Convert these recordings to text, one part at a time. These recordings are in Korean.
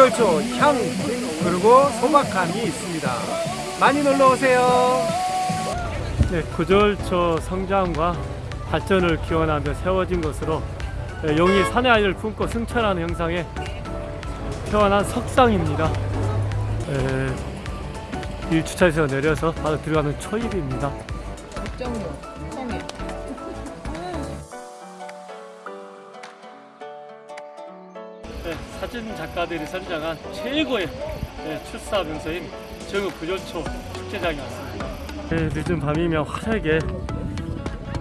구절초 향 그리고 소박함이 있습니다. 많이 놀러 오세요. 네, 구절초 성장과 발전을 기원하며 세워진 것으로 네, 용이 산의 아이를 품고 승천하는 형상에 태어난 석상입니다. 네, 1주차에서 내려서 바로 들어가는 초입입니다. 정로 네, 사진 작가들이 선정한 최고의 네, 출사 명소인 정읍 구절초 축제장에 왔습니다. 네, 늦은 밤이면 화려하게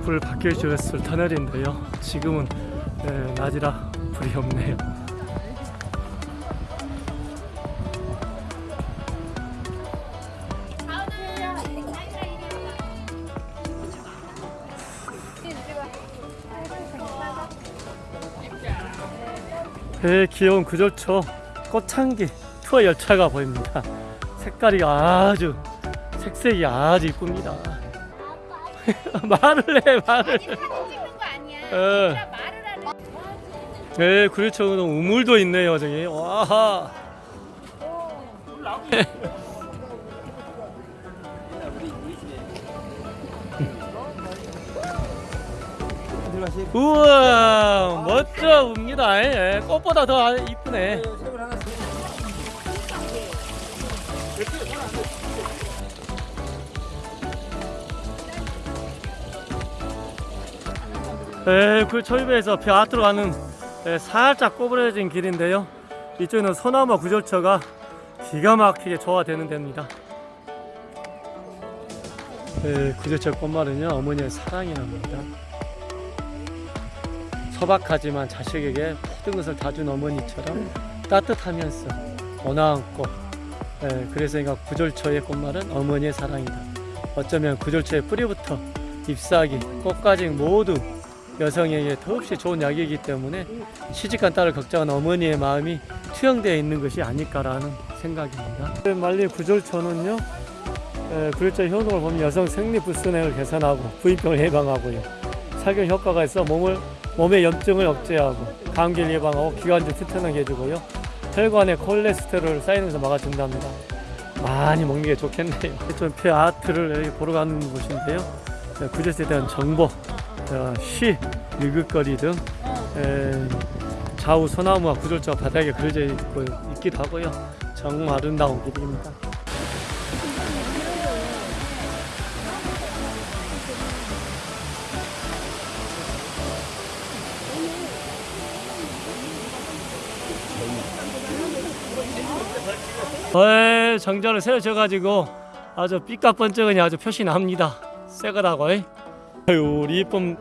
불을 밝혀주었을 터널인데요. 지금은 네, 낮이라 불이 없네요. 네, 귀여운 구절초 꽃향기 투어 열차가 보입니다. 색깔이 아주 색색이 아주 이쁩니다. 말을 해 말을. 찍는 거 아니야. 어. 얘들아, 말을 하는. 네, 구리초는 우물도 있네요, 저기. 와. 우와, 멋져 웁니다. 예, 꽃보다 더 이쁘네. 네, 그 초입에서 벼아트로 가는 네, 살짝 꼬부러진 길인데요. 이쪽에는 소나무 구절처가 기가 막히게 조화되는 데입니다. 네, 구절처 꽃말은요 어머니의 사랑이랍니다. 소박하지만 자식에게 모든 것을 다 준 어머니처럼 따뜻하면서 온화한 꽃. 네, 그래서 그러니까 구절처의 꽃말은 어머니의 사랑이다. 어쩌면 구절처의 뿌리부터 잎사귀, 꽃까지 모두 여성에게 더없이 좋은 약이기 때문에 시집간 딸을 걱정하는 어머니의 마음이 투영되어 있는 것이 아닐까라는 생각입니다. 말리 구절초는요, 에, 구절초 효능을 보면 여성 생리 불순액을 개선하고 부인병을 예방하고요. 살균 효과가 있어 몸을 몸의 염증을 억제하고 감기를 예방하고 기관지 튼튼하게 해주고요. 혈관에 콜레스테롤 쌓이는 것을 막아준답니다. 많이 먹는 게 좋겠네요. 좀 폐아트를 여기 보러 가는 곳인데요. 구절초에 대한 정보 어, 시, 일극거리 등 에, 좌우 소나무와 구절자 바닥에 그려져 있고, 있기도 하고요. 정말 아름다운 길입니다. 어, 정자를 세워져가지고 아주 삐까번쩍하니 아주 표시 납니다. 새 거라고. 에? 아유 우리 이쁜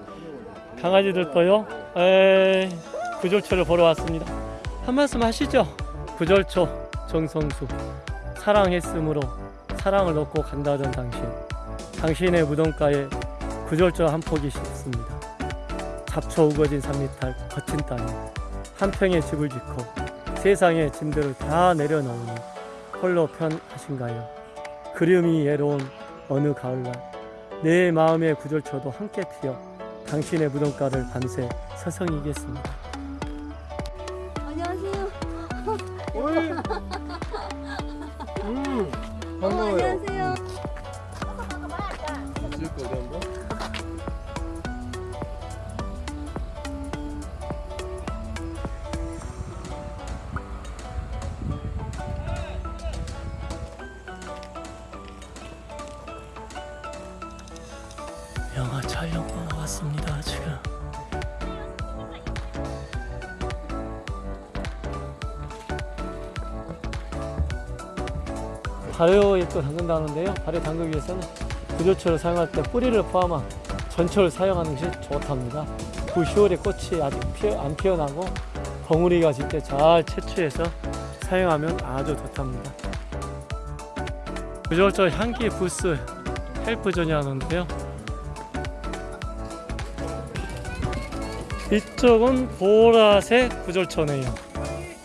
강아지들도요 에 구절초를 보러 왔습니다 한 말씀 하시죠 구절초 정성수 사랑했으므로 사랑을 놓고 간다던 당신 당신의 무덤가에 구절초 한 폭이 있습니다 잡초 우거진 산미탈 거친 땅에 한 평의 집을 짓고 세상의 짐들을 다 내려놓으니 홀로 편하신가요 그림이 예로운 어느 가을날 내 마음의 구절초도 함께 피어 당신의 무덤가를 밤새 서성이겠습니다. 안녕하세요. 음, 어, 반가워요. 촬영보러 왔습니다 지금. 발효에 또 담근다는데요. 발효 담그기 위해서는 구조초를 사용할 때 뿌리를 포함한 전초를 사용하는 것이 좋답니다. 9, 10월에 꽃이 아직 피어, 안 피어나고 벙우리가 질 때 잘 채취해서 사용하면 아주 좋답니다. 구조초 향기 부스 헬프존이 하는데요 이쪽은 보라색 구절초네요.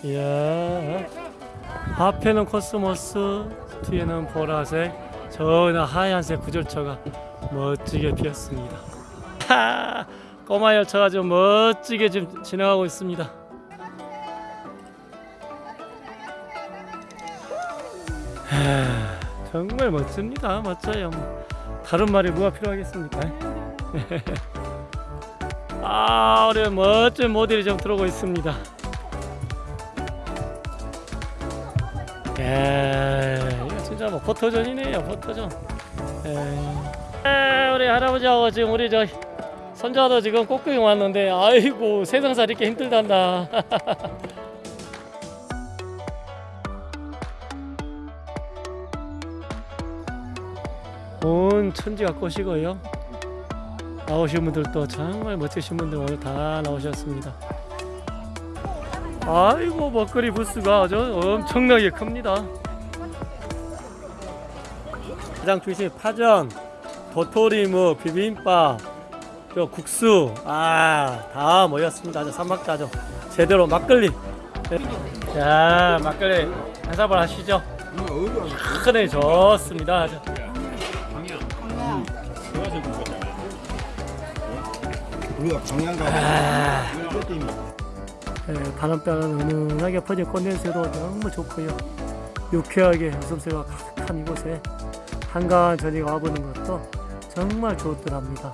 이야. 앞에는 코스모스 뒤에는 보라색 저는 하얀색 구절초가 멋지게 피었습니다. 꼬마 열차가 좀 멋지게 지금 지나가고 있습니다. 정말 멋집니다. 멋져요. 뭐, 다른 말이 뭐가 필요하겠습니까? 아, 우리 멋진 모델이 좀 들어오고 있습니다. 예, 이거 진짜 뭐 포토존이네요, 포토존. 예. 에, 우리 할아버지하고 지금 우리 저 손자도 지금 꽃구경 왔는데, 아이고 세상 살이 이렇게 힘들단다. 온 천지가 꽃이고요. 나오신 분들도 정말 멋지신 분들 오늘 다 나오셨습니다. 아이고 먹거리 부스가 아주 엄청나게 큽니다. 가장 중심 파전, 도토리 뭐 비빔밥, 저 국수 아 다 모였습니다. 아주 삼박자죠. 제대로 막걸리. 자 막걸리 한 사발 하시죠. 큰애 좋습니다. 아주. 우리가 방향 가면 이거 때문에 예, 바람바람 은은하게 퍼진 꽃냄새도 너무 좋고요. 유쾌하게 웃음새가 가득한 이곳에 한가한 저녁 와보는 것도 정말 좋더랍니다.